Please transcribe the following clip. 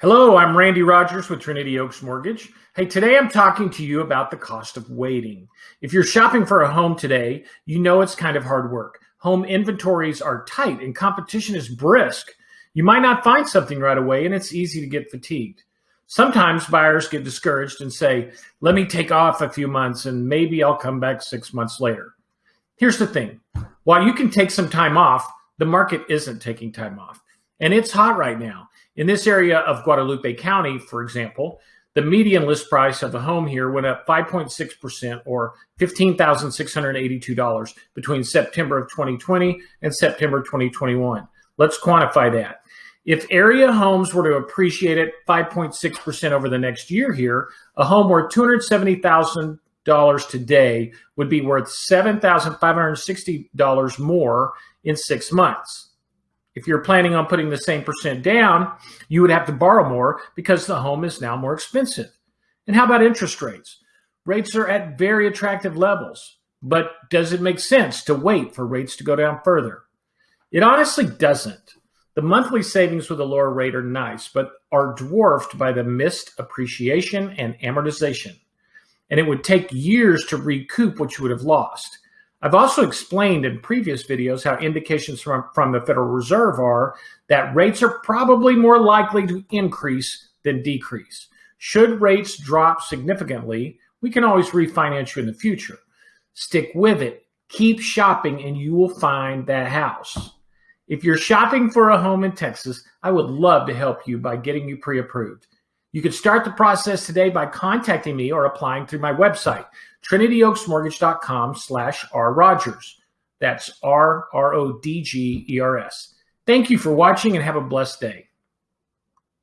Hello, I'm Randy Rogers with Trinity Oaks Mortgage. Hey, today I'm talking to you about the cost of waiting. If you're shopping for a home today, you know it's kind of hard work. Home inventories are tight and competition is brisk. You might not find something right away and it's easy to get fatigued. Sometimes buyers get discouraged and say, let me take off a few months and maybe I'll come back six months later. Here's the thing. While you can take some time off, the market isn't taking time off. And it's hot right now. In this area of Guadalupe County, for example, the median list price of a home here went up 5.6% or $15,682 between September of 2020 and September 2021. Let's quantify that. If area homes were to appreciate at 5.6% over the next year here, a home worth $270,000 today would be worth $7,560 more in six months. If you're planning on putting the same percent down, you would have to borrow more because the home is now more expensive. And how about interest rates? Rates are at very attractive levels, but does it make sense to wait for rates to go down further? It honestly doesn't. The monthly savings with a lower rate are nice, but are dwarfed by the missed appreciation and amortization. And it would take years to recoup what you would have lost. I've also explained in previous videos how indications from, from the Federal Reserve are that rates are probably more likely to increase than decrease. Should rates drop significantly, we can always refinance you in the future. Stick with it, keep shopping, and you will find that house. If you're shopping for a home in Texas, I would love to help you by getting you pre-approved. You can start the process today by contacting me or applying through my website, trinityoaksmortgage.com slash rrogers. That's R-R-O-D-G-E-R-S. Thank you for watching and have a blessed day.